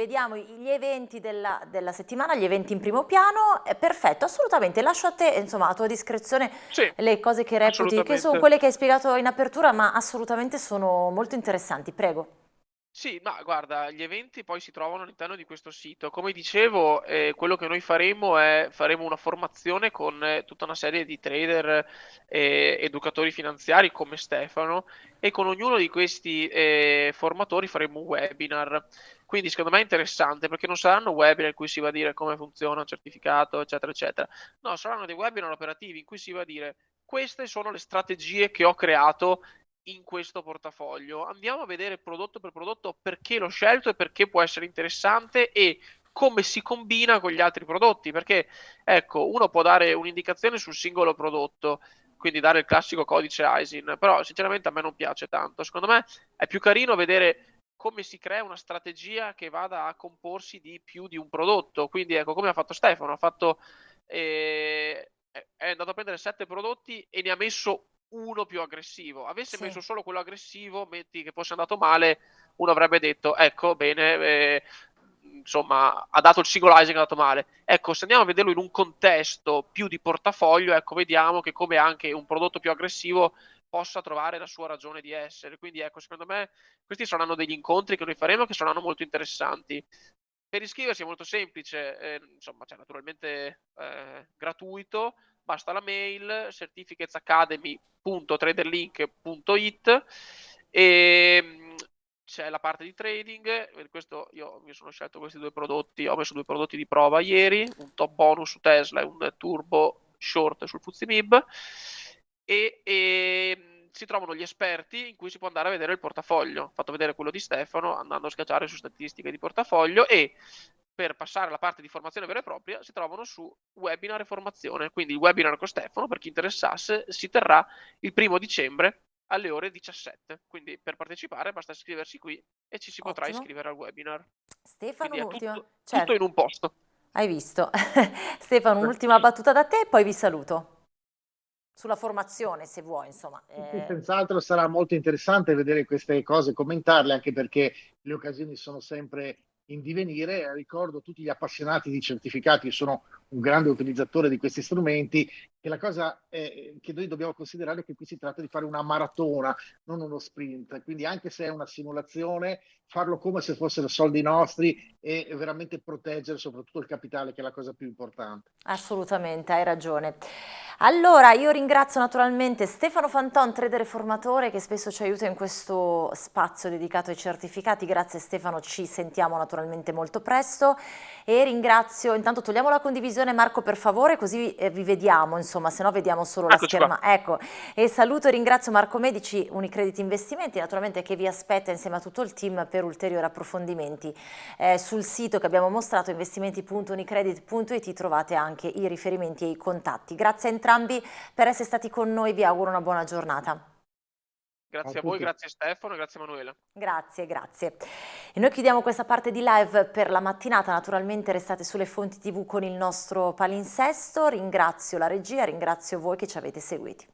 Vediamo gli eventi della, della, settimana, gli eventi in primo piano, eh, perfetto, assolutamente, lascio a te, insomma, a tua discrezione sì, le cose che reputi, che sono. quelle che hai spiegato in apertura, ma assolutamente sono molto interessanti, prego. Sì, ma guarda, gli eventi poi si trovano all'interno di questo sito. Come dicevo, eh, quello che noi faremo è faremo una formazione con eh, tutta una serie di trader e educatori finanziari come Stefano e con ognuno di questi eh, formatori faremo un webinar. Quindi secondo me è interessante perché non saranno webinar in cui si va a dire come funziona un certificato, eccetera, eccetera. No, saranno dei webinar operativi in cui si va a dire queste sono le strategie che ho creato in questo portafoglio. Andiamo a vedere prodotto per prodotto perché l'ho scelto e perché può essere interessante e come si combina con gli altri prodotti, perché ecco, uno può dare un'indicazione sul singolo prodotto, quindi dare il classico codice ISIN, però sinceramente a me non piace tanto. Secondo me è più carino vedere come si crea una strategia che vada a comporsi di più di un prodotto. Quindi ecco, come ha fatto Stefano, ha fatto eh, è andato a prendere sette prodotti e ne ha messo uno più aggressivo. Avesse sì. messo solo quello aggressivo, metti che fosse andato male, uno avrebbe detto, ecco, bene, eh, insomma, ha dato il single Isaac, è andato male. Ecco, se andiamo a vederlo in un contesto più di portafoglio, ecco, vediamo che come anche un prodotto più aggressivo possa trovare la sua ragione di essere. Quindi, ecco, secondo me questi saranno degli incontri che noi faremo che saranno molto interessanti. Per iscriversi è molto semplice, eh, insomma, c'è naturalmente eh, gratuito, basta la mail certificatesacademy.traderlink.it e mm, c'è la parte di trading, questo io mi sono scelto questi due prodotti, ho messo due prodotti di prova ieri, un top bonus su Tesla e un turbo short sul Fuzimib e, e mm, si trovano gli esperti in cui si può andare a vedere il portafoglio. Ho fatto vedere quello di Stefano andando a schiacciare su statistiche di portafoglio e per passare alla parte di formazione vera e propria si trovano su webinar e formazione. Quindi il webinar con Stefano, per chi interessasse, si terrà il primo dicembre alle ore 17. Quindi per partecipare basta iscriversi qui e ci si Ottimo. potrà iscrivere al webinar. Stefano, un'ultima. Tutto, certo. tutto in un posto. Hai visto. Stefano, un'ultima battuta da te e poi vi saluto sulla formazione se vuoi insomma. Eh... Senz'altro sarà molto interessante vedere queste cose, commentarle anche perché le occasioni sono sempre in divenire. Ricordo tutti gli appassionati di certificati, io sono un grande utilizzatore di questi strumenti, che la cosa è, che noi dobbiamo considerare è che qui si tratta di fare una maratona, non uno sprint. Quindi anche se è una simulazione, farlo come se fossero soldi nostri e veramente proteggere soprattutto il capitale, che è la cosa più importante. Assolutamente, hai ragione. Allora, io ringrazio naturalmente Stefano Fanton, trader formatore, che spesso ci aiuta in questo spazio dedicato ai certificati. Grazie Stefano, ci sentiamo naturalmente molto presto. E ringrazio, intanto togliamo la condivisione Marco per favore, così eh, vi vediamo, insomma, se no vediamo solo la Eccoci scherma. Qua. Ecco, e saluto e ringrazio Marco Medici, Unicredit Investimenti, naturalmente che vi aspetta insieme a tutto il team per ulteriori approfondimenti. Eh, sul sito che abbiamo mostrato, investimenti.unicredit.it, trovate anche i riferimenti e i contatti. Grazie a entrambi entrambi per essere stati con noi, vi auguro una buona giornata. Grazie a, a voi, grazie Stefano, grazie Emanuele. Grazie, grazie. E noi chiudiamo questa parte di live per la mattinata, naturalmente restate sulle fonti tv con il nostro palinsesto, ringrazio la regia, ringrazio voi che ci avete seguiti.